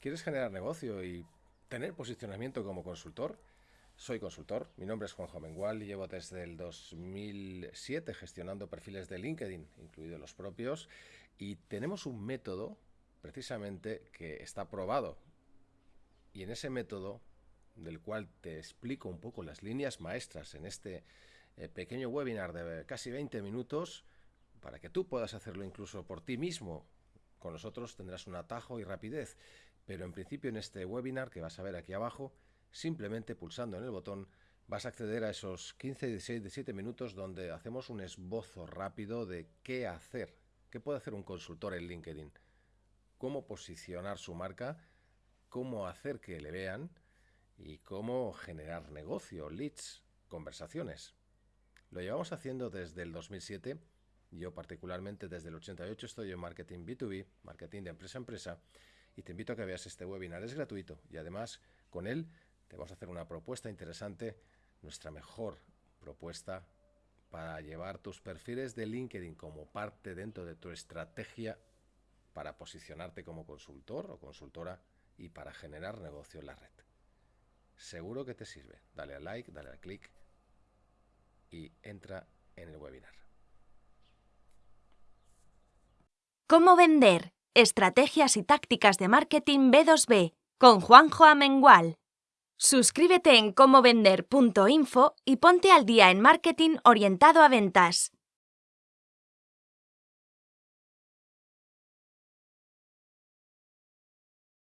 ¿Quieres generar negocio y tener posicionamiento como consultor? Soy consultor, mi nombre es Juanjo Mengual y llevo desde el 2007 gestionando perfiles de LinkedIn, incluidos los propios, y tenemos un método precisamente que está probado. Y en ese método, del cual te explico un poco las líneas maestras en este eh, pequeño webinar de casi 20 minutos, para que tú puedas hacerlo incluso por ti mismo, con nosotros tendrás un atajo y rapidez pero en principio en este webinar que vas a ver aquí abajo, simplemente pulsando en el botón vas a acceder a esos 15, 16, 17 minutos donde hacemos un esbozo rápido de qué hacer, qué puede hacer un consultor en LinkedIn, cómo posicionar su marca, cómo hacer que le vean y cómo generar negocio, leads, conversaciones. Lo llevamos haciendo desde el 2007, yo particularmente desde el 88 estoy en marketing B2B, marketing de empresa a empresa, y te invito a que veas este webinar. Es gratuito y además con él te vamos a hacer una propuesta interesante, nuestra mejor propuesta para llevar tus perfiles de LinkedIn como parte dentro de tu estrategia para posicionarte como consultor o consultora y para generar negocio en la red. Seguro que te sirve. Dale al like, dale al clic y entra en el webinar. ¿Cómo vender? Estrategias y tácticas de marketing B2B con Juanjo Amengual. Suscríbete en comovender.info y ponte al día en marketing orientado a ventas.